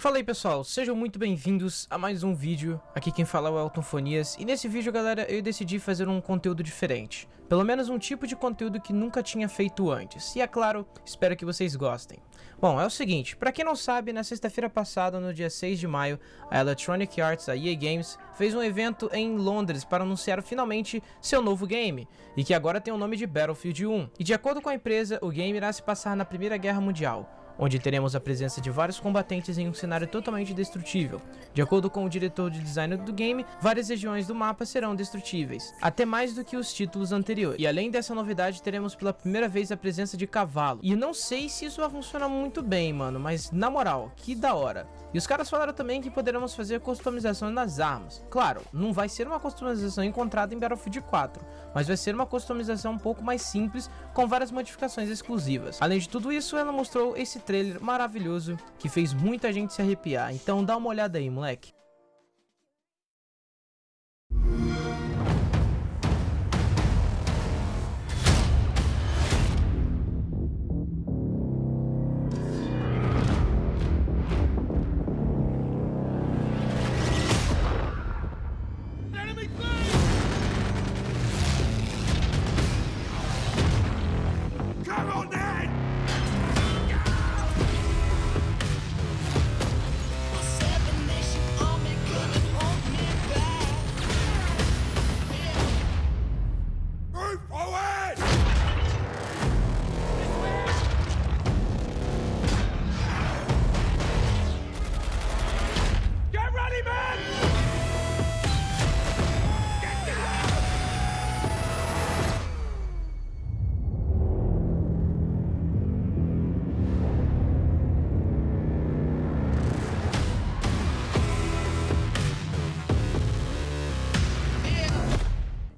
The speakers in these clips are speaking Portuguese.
Fala aí pessoal, sejam muito bem-vindos a mais um vídeo, aqui quem fala é o Elton Fonias E nesse vídeo galera, eu decidi fazer um conteúdo diferente. Pelo menos um tipo de conteúdo que nunca tinha feito antes. E é claro, espero que vocês gostem. Bom, é o seguinte, pra quem não sabe, na sexta-feira passada, no dia 6 de maio A Electronic Arts, a EA Games, fez um evento em Londres para anunciar finalmente seu novo game E que agora tem o nome de Battlefield 1 E de acordo com a empresa, o game irá se passar na Primeira Guerra Mundial onde teremos a presença de vários combatentes em um cenário totalmente destrutível. De acordo com o diretor de design do game, várias regiões do mapa serão destrutíveis, até mais do que os títulos anteriores. E além dessa novidade, teremos pela primeira vez a presença de cavalo. E não sei se isso vai funcionar muito bem, mano, mas na moral, que da hora. E os caras falaram também que poderemos fazer customização nas armas. Claro, não vai ser uma customização encontrada em Battlefield 4, mas vai ser uma customização um pouco mais simples, com várias modificações exclusivas. Além de tudo isso, ela mostrou esse trailer maravilhoso que fez muita gente se arrepiar, então dá uma olhada aí, moleque.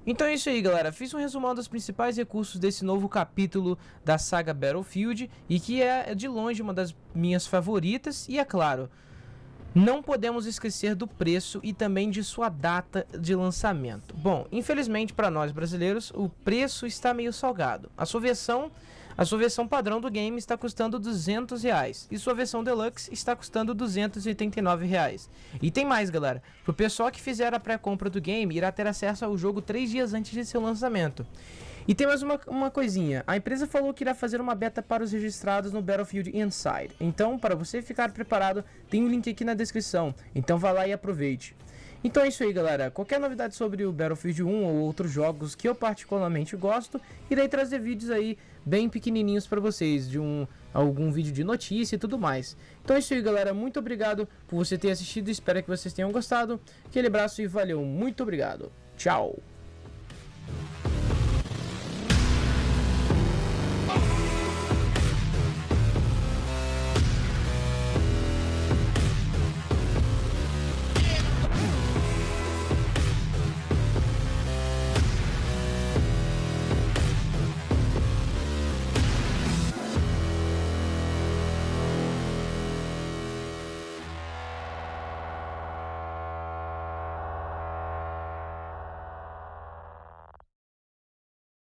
Então é isso aí galera, fiz um resumão dos principais recursos desse novo capítulo da saga Battlefield e que é de longe uma das minhas favoritas e é claro, não podemos esquecer do preço e também de sua data de lançamento. Bom, infelizmente para nós brasileiros, o preço está meio salgado. A sua versão a sua versão padrão do game está custando 200 reais e sua versão deluxe está custando 289 reais. E tem mais galera, pro pessoal que fizer a pré-compra do game irá ter acesso ao jogo 3 dias antes de seu lançamento. E tem mais uma, uma coisinha, a empresa falou que irá fazer uma beta para os registrados no Battlefield Inside. Então, para você ficar preparado, tem um link aqui na descrição, então vá lá e aproveite. Então é isso aí galera, qualquer novidade sobre o Battlefield 1 ou outros jogos que eu particularmente gosto, irei trazer vídeos aí bem pequenininhos para vocês, de um algum vídeo de notícia e tudo mais. Então é isso aí galera, muito obrigado por você ter assistido, espero que vocês tenham gostado, aquele abraço e valeu, muito obrigado, tchau!